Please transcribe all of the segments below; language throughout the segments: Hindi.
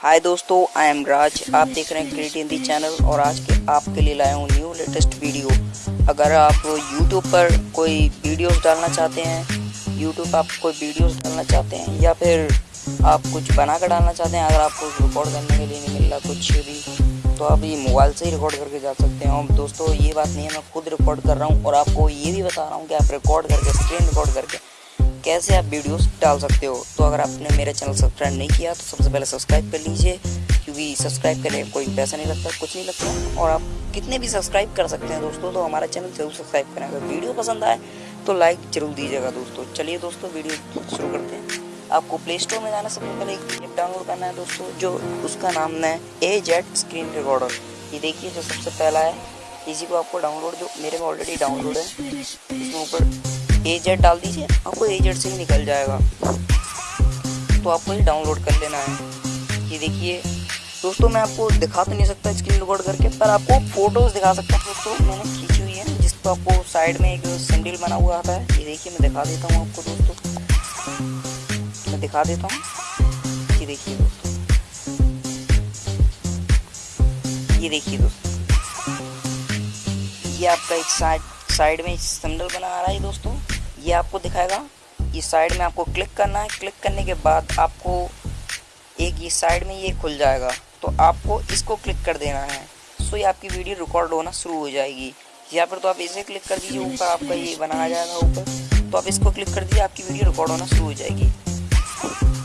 हाय दोस्तों आई एम राज आप देख रहे हैं क्रिएट हिंदी चैनल और आज के आपके लिए लाया हूँ न्यू लेटेस्ट वीडियो अगर आप यूट्यूब पर कोई वीडियोस डालना चाहते हैं यूट्यूब आप कोई वीडियोस डालना चाहते हैं, या फिर आप कुछ बना कर डालना चाहते हैं, अगर आपको रिकॉर्ड करने के लिए नहीं मिल रहा कुछ भी तो आप ये मोबाइल से ही रिकॉर्ड करके जा सकते हैं। और दोस्तों, ये बात नहीं है, मैं खुद रिकॉर्ड कर रहा हूँ और आपको ये भी बता रहा हूँ कि आप रिकॉर्ड करके स्क्रीन रिकॉर्ड करके कैसे आप वीडियोस डाल सकते हो? तो अगर आपने मेरा चैनल सब्सक्राइब नहीं किया तो सबसे पहले सब्सक्राइब कर लीजिए, क्योंकि सब्सक्राइब करने कोई पैसा नहीं लगता, कुछ नहीं लगता। और आप कितने भी सब्सक्राइब कर सकते हैं दोस्तों तो हमारा चैनल ज़रूर सब्सक्राइब करें। अगर वीडियो पसंद आए तो लाइक ज़रूर दीजिएगा दोस्तों। चलिए दोस्तों, वीडियो शुरू करते हैं। आपको प्ले स्टोर में जाना सबसे पहले एक ऐप डाउनलोड करना है दोस्तों, जो उसका नाम है ए जेट स्क्रीन रिकॉर्डर। ये देखिए, जो सबसे पहला है। इसी को आपको डाउनलोड, जो मेरे में ऑलरेडी डाउनलोड है, इसमें ऊपर ए जेड डाल दीजिए, आपको ए जेड से ही निकल जाएगा। तो आपको ये डाउनलोड कर लेना है। ये देखिए, दोस्तों मैं आपको दिखा तो नहीं सकता स्क्रीन रिकॉर्ड करके, पर आपको फ़ोटोज़ दिखा सकता हूँ, दोस्तों। मैंने खींची हुई है, जिस पर आपको साइड में एक सिंडल बना हुआ आता है। ये देखिए, मैं दिखा देता हूँ आपको, दोस्तों। मैं दिखा देता हूँ। ये देखिए, दोस्तों। ये देखिए, दोस्तों। ये आपका एक साइड साइड में सिंबल बना आ रहा है, दोस्तों। ये आपको दिखाएगा। ये साइड में आपको क्लिक करना है। क्लिक करने के बाद आपको एक ये साइड में ये खुल जाएगा। तो आपको इसको क्लिक कर देना है। सो ये आपकी वीडियो रिकॉर्ड होना शुरू हो जाएगी। या फिर तो आप इसे क्लिक कर दीजिए। ऊपर आपका ये बनाया जाएगा ऊपर। तो आप इसको क्लिक कर दीजिए, आपकी वीडियो रिकॉर्ड होना शुरू हो जाएगी।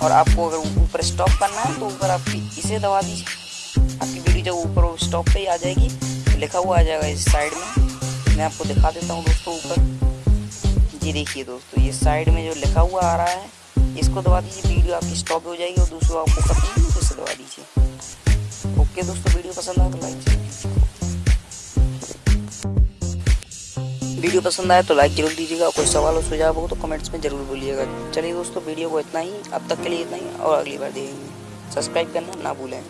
और आपको अगर ऊपर स्टॉप करना है तो ऊपर आप इसे दबा दीजिए। आपकी वीडियो जब ऊपर स्टॉप पे ही आ जाएगी, लिखा हुआ आ जाएगा इस साइड में। मैं आपको दिखा देता हूँ दोस्तों ऊपर। जी देखिए दोस्तों, ये साइड में जो लिखा हुआ आ रहा है, इसको दबा दीजिए वीडियो आपकी स्टॉप हो जाएगी और दूसरों आपको करनी है तो दबा दीजिए। ओके दोस्तों वीडियो पसंद आए तो लाइक वीडियो पसंद आए तो लाइक ज़रूर दीजिएगा कोई सवाल और सुझाव हो तो कमेंट्स में ज़रूर बोलिएगा। चलिए दोस्तों वीडियो को इतना ही, अब तक के लिए इतना ही और अगली बार देखेंगे। सब्सक्राइब करना ना भूलें।